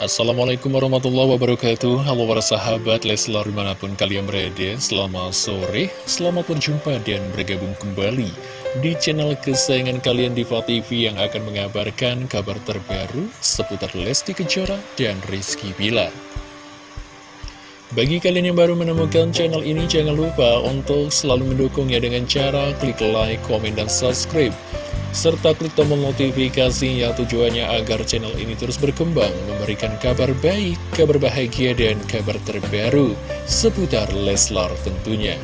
Assalamualaikum warahmatullahi wabarakatuh. Halo para sahabat Leslar di mana pun kalian berada Selamat sore, selamat berjumpa dan bergabung kembali Di channel kesayangan kalian Diva TV Yang akan mengabarkan kabar terbaru Seputar Lesti Kejora dan Rizky Bilar. Bagi kalian yang baru menemukan channel ini, jangan lupa untuk selalu mendukungnya dengan cara klik like, komen, dan subscribe serta klik tombol notifikasinya tujuannya agar channel ini terus berkembang, memberikan kabar baik, kabar bahagia, dan kabar terbaru seputar Leslar tentunya.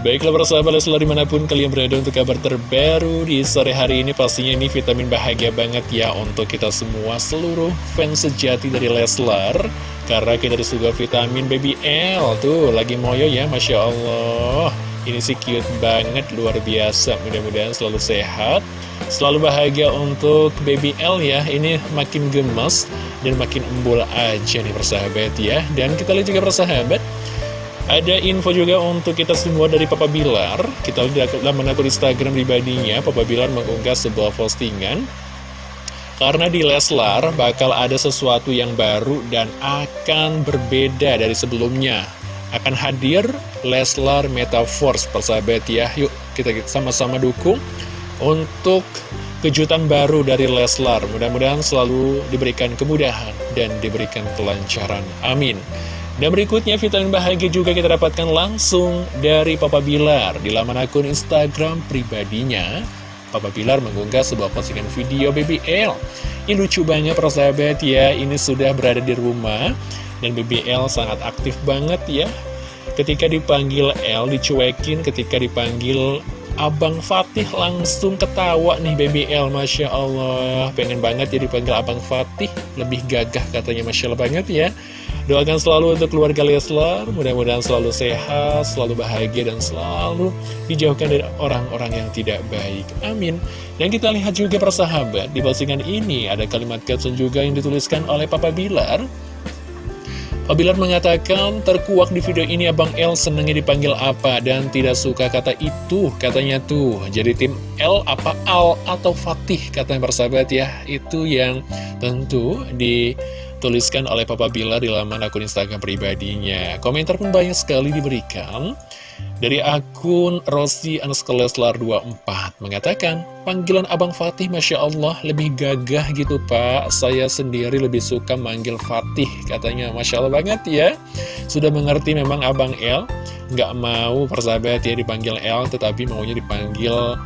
Baiklah para sahabat Leslar di mana pun kalian berada untuk kabar terbaru di sore hari ini Pastinya ini vitamin bahagia banget ya untuk kita semua seluruh fans sejati dari Leslar Karena kita disuguh vitamin baby L Tuh lagi moyo ya Masya Allah ini sih cute banget, luar biasa. Mudah-mudahan selalu sehat, selalu bahagia untuk baby L ya. Ini makin gemes dan makin embul aja nih persahabat ya. Dan kita lihat juga persahabat, ada info juga untuk kita semua dari Papa Bilar. Kita dalam akun Instagram pribadinya, Papa Bilar mengunggah sebuah postingan. Karena di Leslar bakal ada sesuatu yang baru dan akan berbeda dari sebelumnya akan hadir Leslar Metaforce persahabat ya. Yuk kita sama-sama dukung untuk kejutan baru dari Leslar. Mudah-mudahan selalu diberikan kemudahan dan diberikan kelancaran. Amin. Dan berikutnya vitamin bahagia juga kita dapatkan langsung dari Papa Bilar. Di laman akun Instagram pribadinya Papa Bilar mengunggah sebuah postingan video BBL Ini lucu banget persahabat ya. Ini sudah berada di rumah dan BBL sangat aktif banget ya. Ketika dipanggil L dicuekin. Ketika dipanggil Abang Fatih langsung ketawa nih BBL Masya Allah. Pengen banget ya dipanggil Abang Fatih. Lebih gagah katanya Masya Allah banget ya. Doakan selalu untuk keluarga Leslar. Mudah-mudahan selalu sehat Selalu bahagia dan selalu Dijauhkan dari orang-orang yang tidak baik. Amin. Dan kita lihat juga persahabat Di postingan ini ada kalimat caption juga yang dituliskan oleh Papa Bilar Bilar mengatakan terkuak di video ini Abang L senengnya dipanggil apa dan tidak suka kata itu katanya tuh. Jadi tim L apa Al atau Fatih katanya persahabat ya. Itu yang tentu dituliskan oleh Papa Bilar di laman akun Instagram pribadinya komentar pun banyak sekali diberikan dari akun Rossi Leslar 24 mengatakan, panggilan Abang Fatih Masya Allah lebih gagah gitu Pak. Saya sendiri lebih suka manggil Fatih katanya. Masya Allah banget ya. Sudah mengerti memang Abang El nggak mau persahabat ya dipanggil El tetapi maunya dipanggil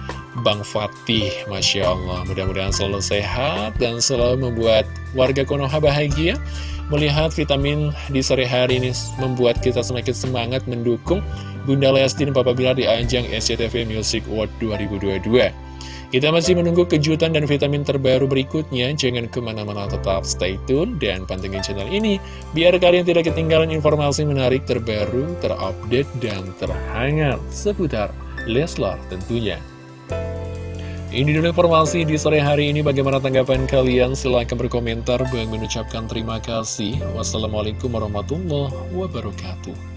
Bang Fatih Masya Allah mudah-mudahan selalu sehat dan selalu membuat warga Konoha bahagia Melihat vitamin di sore hari ini membuat kita semakin semangat mendukung Bunda Lesti Papa Bilar di ajang SCTV Music Award 2022. Kita masih menunggu kejutan dan vitamin terbaru berikutnya. Jangan ke mana-mana tetap stay tune dan pantengin channel ini. Biar kalian tidak ketinggalan informasi menarik terbaru, terupdate, dan terhangat seputar Leslar tentunya. Ini dulu informasi di sore hari ini. Bagaimana tanggapan kalian? Silahkan berkomentar. Bang mengucapkan terima kasih. Wassalamualaikum warahmatullahi wabarakatuh.